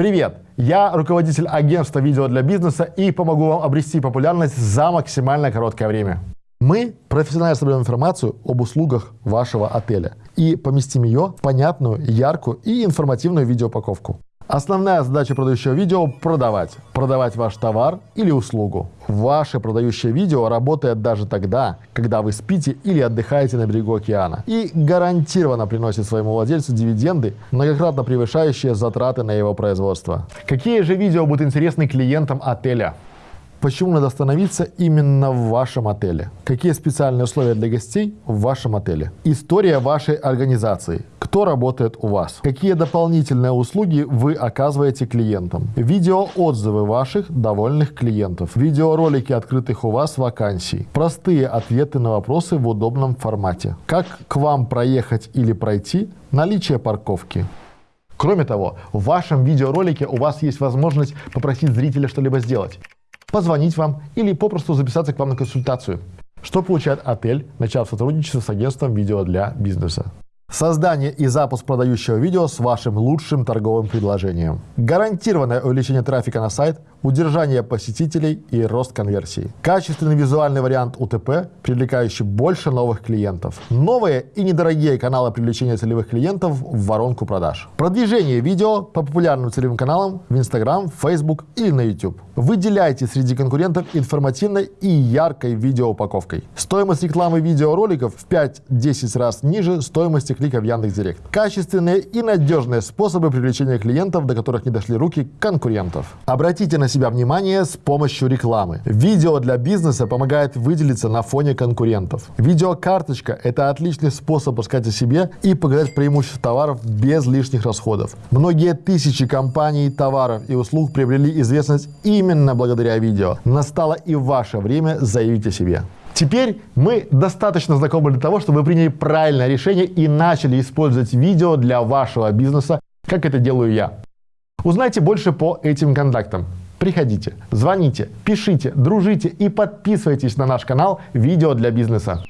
Привет! Я руководитель агентства видео для бизнеса и помогу вам обрести популярность за максимально короткое время. Мы профессионально соберем информацию об услугах вашего отеля и поместим ее в понятную, яркую и информативную видеоупаковку. Основная задача продающего видео – продавать. Продавать ваш товар или услугу. Ваше продающее видео работает даже тогда, когда вы спите или отдыхаете на берегу океана. И гарантированно приносит своему владельцу дивиденды, многократно превышающие затраты на его производство. Какие же видео будут интересны клиентам отеля? Почему надо остановиться именно в вашем отеле? Какие специальные условия для гостей в вашем отеле? История вашей организации. Кто работает у вас? Какие дополнительные услуги вы оказываете клиентам? Видеоотзывы ваших довольных клиентов. Видеоролики открытых у вас вакансий. Простые ответы на вопросы в удобном формате. Как к вам проехать или пройти? Наличие парковки. Кроме того, в вашем видеоролике у вас есть возможность попросить зрителя что-либо сделать позвонить вам или попросту записаться к вам на консультацию. Что получает отель, начав сотрудничество с агентством видео для бизнеса? Создание и запуск продающего видео с вашим лучшим торговым предложением. Гарантированное увеличение трафика на сайт, удержание посетителей и рост конверсии. Качественный визуальный вариант УТП, привлекающий больше новых клиентов. Новые и недорогие каналы привлечения целевых клиентов в воронку продаж. Продвижение видео по популярным целевым каналам в Instagram, Facebook или на YouTube. Выделяйте среди конкурентов информативной и яркой видеоупаковкой. Стоимость рекламы видеороликов в 5-10 раз ниже стоимости клика в Яндекс.Директ. Качественные и надежные способы привлечения клиентов, до которых не дошли руки конкурентов. Обратите на себя внимание с помощью рекламы. Видео для бизнеса помогает выделиться на фоне конкурентов. Видеокарточка – это отличный способ рассказать о себе и показать преимущества товаров без лишних расходов. Многие тысячи компаний, товаров и услуг приобрели известность именно благодаря видео. Настало и ваше время заявить о себе. Теперь мы достаточно знакомы для того, чтобы вы приняли правильное решение и начали использовать видео для вашего бизнеса, как это делаю я. Узнайте больше по этим контактам. Приходите, звоните, пишите, дружите и подписывайтесь на наш канал «Видео для бизнеса».